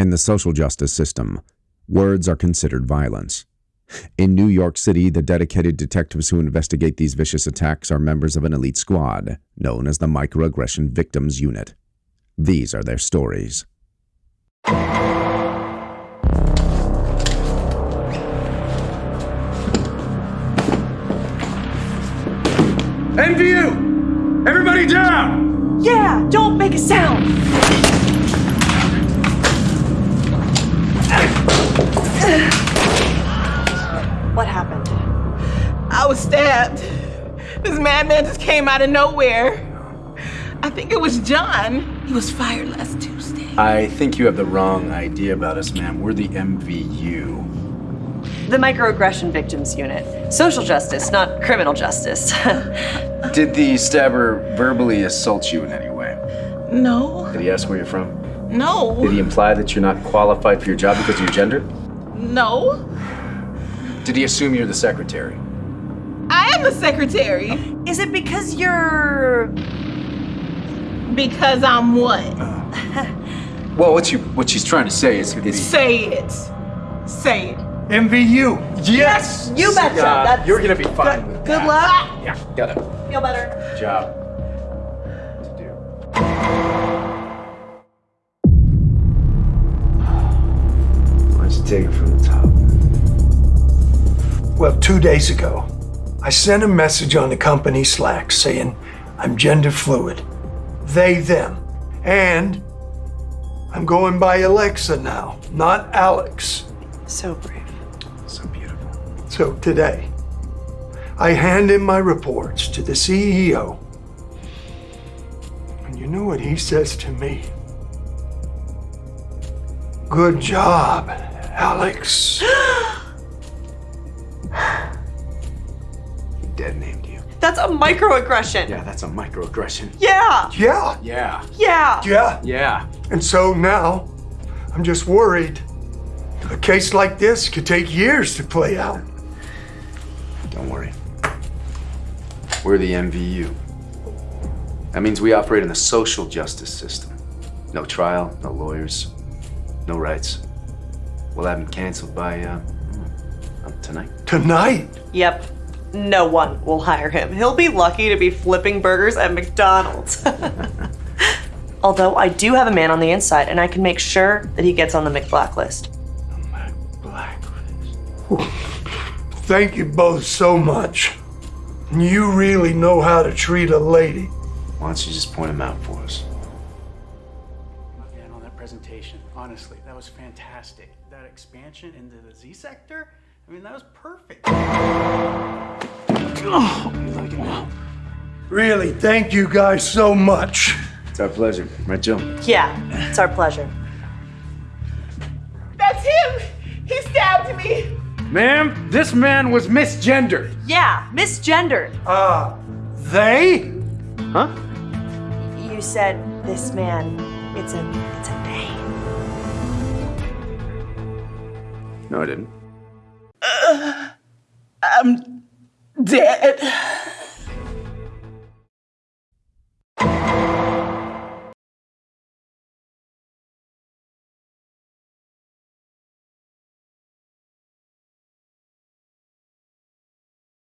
In the social justice system, words are considered violence. In New York City, the dedicated detectives who investigate these vicious attacks are members of an elite squad known as the Microaggression Victims Unit. These are their stories. MVU! Everybody down! Yeah, don't make a sound. I was stabbed. This madman just came out of nowhere. I think it was John. He was fired last Tuesday. I think you have the wrong idea about us, ma'am. We're the MVU. The Microaggression Victims Unit. Social justice, not criminal justice. Did the stabber verbally assault you in any way? No, Did he ask where you're from? no, Did he imply that you're not qualified for your job because of your gender? no. Did he assume you're the secretary? I am the secretary Is it because you're. because I'm what? Well, what you what she's trying to say is, is Say it. Say it. MVU. Yes. You betcha. Uh, That's- you're gonna be fine. with Good that. luck. Yeah, got it. Feel better. Good job to do. Why don't you take it from the top? Well, two days ago, I sent a message on the company Slack saying I'm gender fluid. They, them. And I'm going by Alexa now, not Alex. So brave. So beautiful. So today, I hand in my reports to the CEO. And you know what he says to me? Good job, Alex. That's a microaggression. Yeah, that's a microaggression. Yeah. Yeah, Yeah. Yeah. yeah. Yeah. And so now, I'm just worried. A case like this could take years to play out. Don't worry. We're the MVU. That means we operate in the social justice system. No trial, no lawyers, no rights. We'll have him canceled by, uh, uh, tonight. Tonight, Yep. No one will hire him. He'll be lucky to be flipping burgers at McDonald's. Although I do have a man on the inside, and I can make sure that he gets on the McBlacklist. blacklist. Thank you both so much. You really know how to treat a lady. Why don't you just point him out for us? Man, on that presentation, honestly, that was fantastic. That expansion into the Z sector, I mean, that was perfect. Really, thank you guys so much. It's our pleasure. Right, Joe? Yeah, it's our pleasure. That's him. He stabbed me. Ma'am, this man was misgendered. Yeah, misgendered. Uh, they? Huh? You said this man. It's a it's a they. No, I didn't. I'm dead.